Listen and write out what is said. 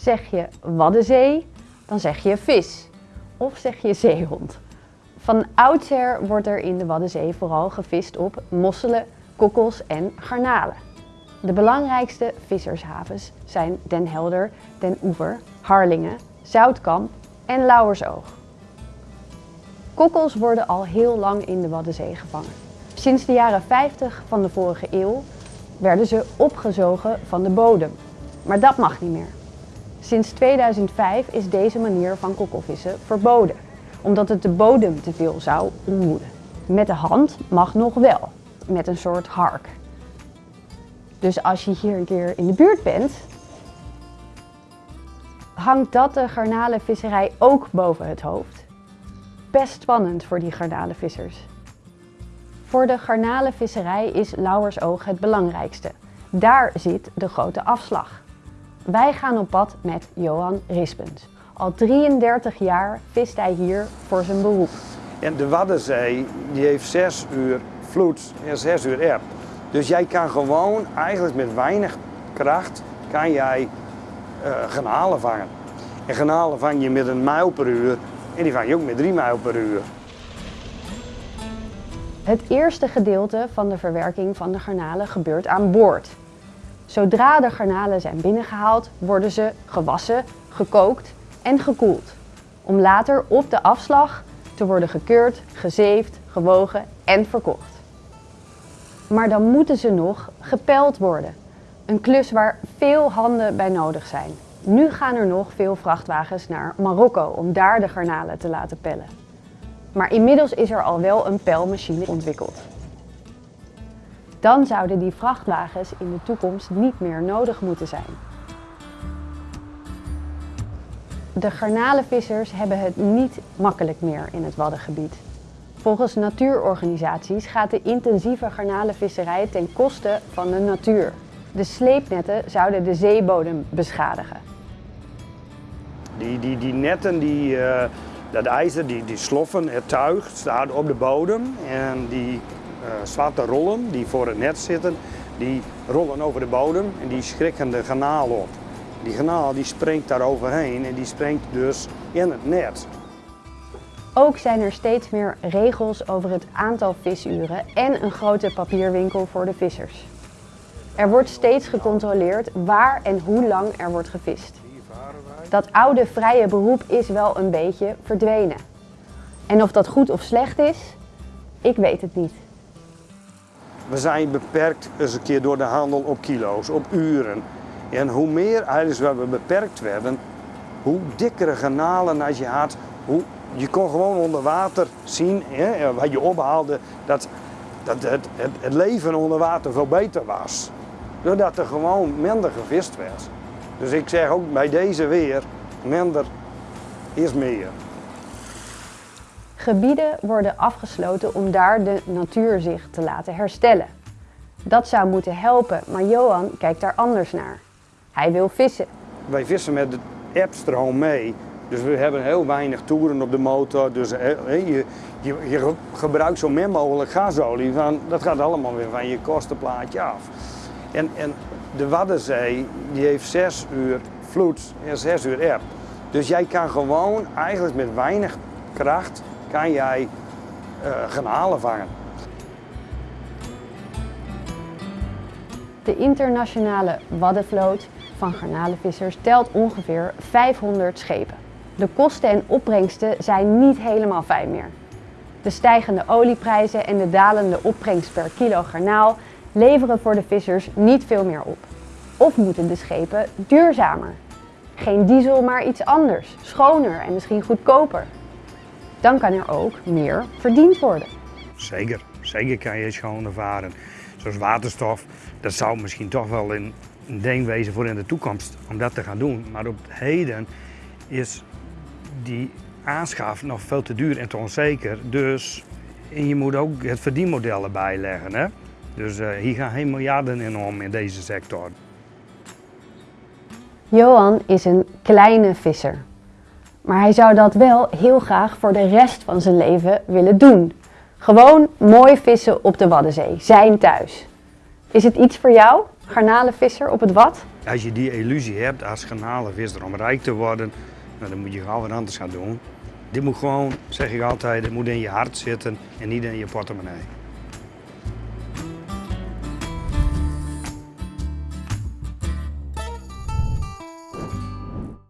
Zeg je Waddenzee, dan zeg je vis. Of zeg je zeehond. Van oudsher wordt er in de Waddenzee vooral gevist op mosselen, kokkels en garnalen. De belangrijkste vissershavens zijn Den Helder, Den Oever, Harlingen, Zoutkamp en Lauwersoog. Kokkels worden al heel lang in de Waddenzee gevangen. Sinds de jaren 50 van de vorige eeuw werden ze opgezogen van de bodem. Maar dat mag niet meer. Sinds 2005 is deze manier van kokkelvissen verboden, omdat het de bodem te veel zou ontmoeden. Met de hand mag nog wel, met een soort hark. Dus als je hier een keer in de buurt bent, hangt dat de garnalenvisserij ook boven het hoofd. Best spannend voor die garnalenvissers. Voor de garnalenvisserij is Lauwersoog het belangrijkste. Daar zit de grote afslag. Wij gaan op pad met Johan Rispens. Al 33 jaar vist hij hier voor zijn beroep. En de Waddenzee die heeft 6 uur vloed en 6 uur eb. Dus jij kan gewoon eigenlijk met weinig kracht kan jij uh, garnalen vangen. En garnalen vang je met een mijl per uur en die vang je ook met 3 mijl per uur. Het eerste gedeelte van de verwerking van de garnalen gebeurt aan boord. Zodra de garnalen zijn binnengehaald, worden ze gewassen, gekookt en gekoeld. Om later op de afslag te worden gekeurd, gezeefd, gewogen en verkocht. Maar dan moeten ze nog gepeld worden. Een klus waar veel handen bij nodig zijn. Nu gaan er nog veel vrachtwagens naar Marokko om daar de garnalen te laten pellen. Maar inmiddels is er al wel een pelmachine ontwikkeld. Dan zouden die vrachtwagens in de toekomst niet meer nodig moeten zijn. De garnalenvissers hebben het niet makkelijk meer in het Waddengebied. Volgens natuurorganisaties gaat de intensieve garnalenvisserij ten koste van de natuur. De sleepnetten zouden de zeebodem beschadigen. Die, die, die netten, die, uh, dat ijzer, die, die sloffen, het tuig staat op de bodem en die zwarte rollen die voor het net zitten, die rollen over de bodem en die schrikken de garnaal op. Die garnaal die springt daar overheen en die springt dus in het net. Ook zijn er steeds meer regels over het aantal visuren en een grote papierwinkel voor de vissers. Er wordt steeds gecontroleerd waar en hoe lang er wordt gevist. Dat oude vrije beroep is wel een beetje verdwenen. En of dat goed of slecht is, ik weet het niet. We zijn beperkt eens een keer door de handel op kilo's, op uren. En hoe meer eigenlijk we beperkt werden, hoe dikkere kanalen als je had, hoe je kon gewoon onder water zien, hè, wat je ophaalde, dat, dat het, het, het, leven onder water veel beter was. Doordat er gewoon minder gevist werd. Dus ik zeg ook bij deze weer, minder is meer. Gebieden worden afgesloten om daar de natuur zich te laten herstellen. Dat zou moeten helpen, maar Johan kijkt daar anders naar. Hij wil vissen. Wij vissen met de appstroom mee. Dus we hebben heel weinig toeren op de motor. Dus je, je, je gebruikt zo min mogelijk gasolie. Dat gaat allemaal weer van je kostenplaatje af. En, en de Waddenzee die heeft 6 uur vloed en 6 uur eb. Dus jij kan gewoon eigenlijk met weinig kracht kan jij uh, garnalen vangen. De internationale Waddenvloot van garnalenvissers telt ongeveer 500 schepen. De kosten en opbrengsten zijn niet helemaal fijn meer. De stijgende olieprijzen en de dalende opbrengst per kilo garnaal leveren voor de vissers niet veel meer op. Of moeten de schepen duurzamer? Geen diesel, maar iets anders, schoner en misschien goedkoper. Dan kan er ook meer verdiend worden. Zeker, zeker kan je schoner varen. Zoals waterstof, dat zou misschien toch wel een, een ding wezen voor in de toekomst om dat te gaan doen. Maar op het heden is die aanschaf nog veel te duur en te onzeker. Dus en je moet ook het verdienmodel erbij leggen. Hè? Dus uh, hier gaan geen miljarden in om in deze sector. Johan is een kleine visser. Maar hij zou dat wel heel graag voor de rest van zijn leven willen doen. Gewoon mooi vissen op de Waddenzee, zijn thuis. Is het iets voor jou, garnalenvisser op het wat? Als je die illusie hebt als garnalenvisser om rijk te worden, nou, dan moet je gewoon wat anders gaan doen. Dit moet gewoon, zeg ik altijd, het moet in je hart zitten en niet in je portemonnee.